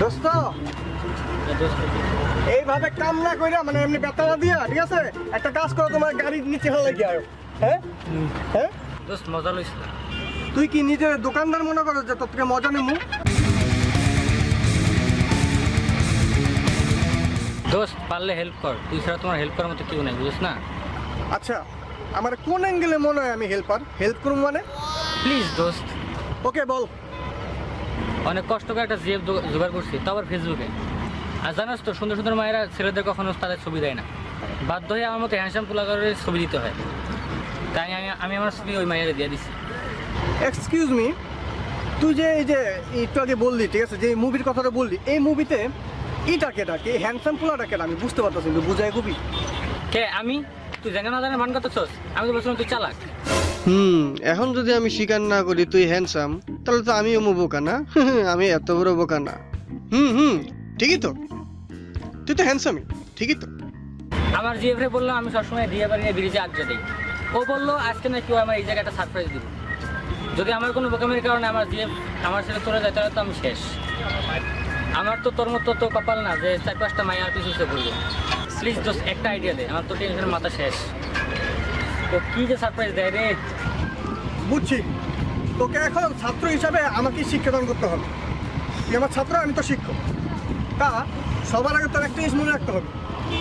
দোস্ত এইভাবে কাম না কইরা মানে এমনি বেতা না দিয়া ঠিক আছে? একটা কাজ করো তোমার গাড়ির নিচে হলে গিয়ে হ্যাঁ? হ্যাঁ? দোস্ত মজা লইস তুই কি নিজের দোকানদার মনে করো যে তোর থেকে মজা নেব দোস্ত পারলে হেল্প কর। তুই ছাড়া তোমার হেল্প করার মতো কেউ নাই বুঝিস না? আচ্ছা আমার কোন অ্যাঙ্গেলে মনে হয় আমি হেল্পার হেল্প করুম মানে? প্লিজ দোস্ত। ওকে বল। অনেক কষ্ট করে একটা জিএফ জোগাড় করছি তো আবার ফেসবুকে আর জানোস তো সুন্দর সুন্দর মায়েরা ছেলেদের কখনো তাদের ছবি দেয় না। বাধ্য হয়ে আমার মতো হ্যান্ডসাম পোলাগারের ছবি দিতে হয়। তাই আমি আমি আমার ছবি ওই মায়েরা দিয়ে দিছি। এক্সকিউজ মি তুই যে এই যে একটু আগে বললি ঠিক আছে যে মুভির কথাটা বললি এই মুভিতে ইটাকে ডাকে হ্যান্ডসাম পোলাটাকে আমি বুঝতে পারতেছি কিন্তু বুঝাই খুবই কে আমি? তুই জানে না জানে মান করতেছস আমি তো বলছিলাম তুই চালাক। হুম এখন যদি আমি স্বীকার না করি তুই হ্যান্ডসাম তাহলে তো আমিও বোকা না? আমি এত বড় বোকা না। হুম হুম ঠিকই তো। তুই তো হ্যান্ডসামই ঠিকই তো। আমার জিএফরে বললাম আমি সবসময় দিয়ে বাড়ি নিয়ে ব্রিজে আড্ডা দিই। ও বলল আজকে না কেউ আমার এই জায়গাটা সারপ্রাইজ দিব। যদি আমার কোনো বোকামের কারণে আমার জিএফ আমার ছেলে চলে যায় তাহলে তো আমি শেষ। আমার তো তোর মতো তো কপাল না যে চার পাঁচটা মায়ের পিছু সে পড়বে প্লিজ দোস্ত একটা আইডিয়া দে, আমার তো টেনশনের মাথা শেষ। তো কি যে সারপ্রাইজ দেয় রে? বুঝছি। তোকে এখন ছাত্র হিসাবে আমাকে শিক্ষাদান করতে হবে। তুই আমার ছাত্র, আমি তো শিক্ষক। তা, সবার আগে তোর একটা জিনিস মনে রাখতে হবে।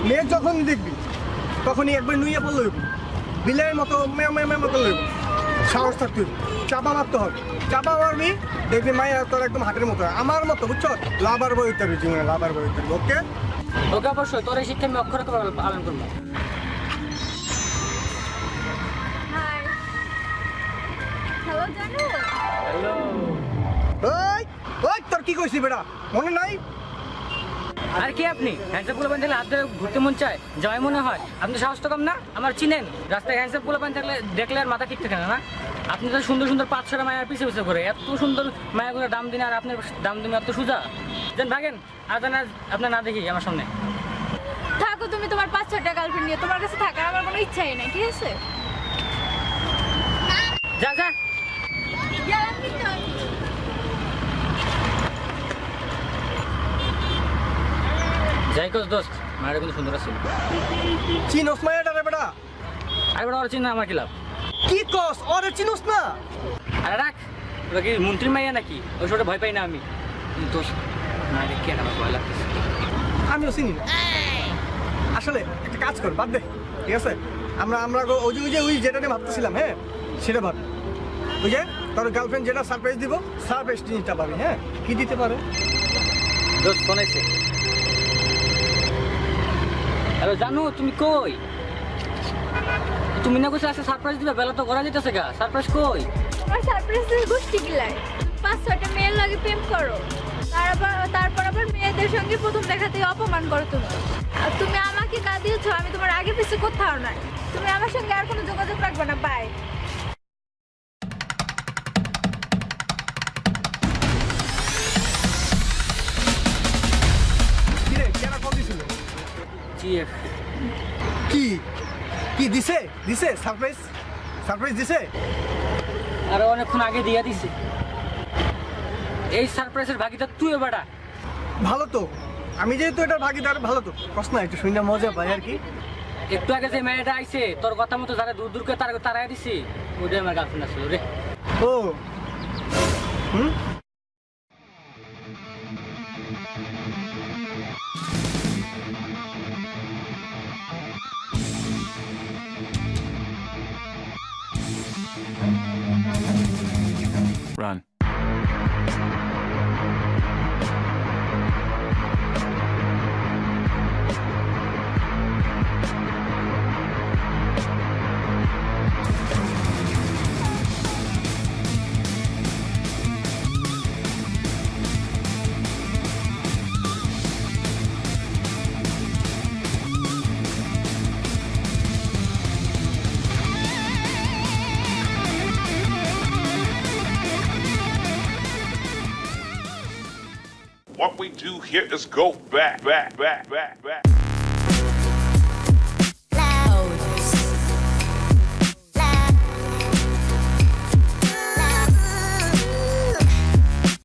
মেয়ে যখন দেখবি, তখনই একবার নুইয়ে পড়লে বিলের মতো মেয়ে মেয়ে মতো লইব। সাহস থাকতে চাপা মারতে হবে। চাপা মারবি দেখবি মায়ের তোর একদম হাতের মতো আমার মতো বুঝছ? লাভার বই উঠতে হবে জীবনে লাভার বই উঠতে ওকে? ওকে অবশ্যই তোর এই শিক্ষা আমি অক্ষরে পালন করব? হাই হ্যালো জানু হ্যালো ওই ওই তোর কি কইছি বেটা? মনে নাই? আর কি আপনি? হ্যান্ডসাপ থাকলে হাত ধরে ঘুরতে মন চায়? মনে হয়। আপনি সাহস তো কম না? আমার চিনেন। রাস্তায় হ্যান্ডসাপগুলো থাকলে দেখলে আর মাথা ঠিক থাকে না না? আপনি তো সুন্দর সুন্দর পাঁচ ছটা মায়ের পিছিয়ে পিছিয়ে করে এত সুন্দর মায়াগুলো দাম দিন আর আপনার দাম দিন এত সোজা। যেন ভাগেন আর যেন আপনার না দেখি আমার সামনে। থাকো তুমি তোমার পাঁচ ছটা গার্লফ্রেন্ড নিয়ে। তোমার কাছে থাকার আমার কোনো ইচ্ছাই নাই ঠিক আছে? যা যা। যাই কোস দোস্ত মায়ের কিন্তু সুন্দর আছে। চিনোস মায়ের রে বেটা। আর বড় চিন্তা আমার কি লাভ? কি কস ওরে চিনোস না। আরে রাখ ওটা কি মন্ত্রী মাইয়া নাকি? ওই সবটা ভয় পাই না আমি। দোস্ত না রে কেন আমার ভয় লাগতেছে? আমিও চিনি না। আসলে একটা কাজ কর বাদ দে। ঠিক আছে? আমরা আমরা ওই যে ওই যে ওই যেটা নিয়ে ভাবতেছিলাম হ্যাঁ? সেটা ভাব। ওই যে তোর গার্লফ্রেন্ড যেটা সারপ্রাইজ দিব সারপ্রাইজ জিনিসটা পাবি হ্যাঁ? কি দিতে পারে? ফোন আইছে হ্যালো জানু তুমি কই? তুমি না কইছো আজকে সারপ্রাইজ দিবে বেলা তো করা যেতেছে গা। সারপ্রাইজ কই? তোমার সারপ্রাইজের গোষ্ঠী গিলাই পাঁচ ছটা মেয়ের লাগে প্রেম করো। তারপর তারপর আবার মেয়েদের সঙ্গে প্রথম দেখাতেই অপমান করো তুমি। আর তুমি আমাকে কাঁদিয়েছো আমি তোমার আগে পিছু কোথাও নাই। তুমি আমার সঙ্গে আর কোনো যোগাযোগ রাখবে না বাই কি? কি দিছে? দিছে? সারপ্রাইজ সারপ্রাইজ দিছে? আরও অনেকক্ষণ আগে দিয়া দিছে। এই সারপ্রাইজের ভাগিটা তুই বেটা। ভালো তো। আমি যেহেতু এটার ভাগিদার ভালো তো। কষ্ট না একটু শুনে মজা পাই আর কি। একটু আগে যে মেয়েটা আইছে তোর কথা মতো যারা দূর দূর করে তারা তারাই দিছি। ওটাই আমার গার্লফ্রেন্ড আসলো রে ও। হুম? Run. What we do here is go back, back, back, back, back.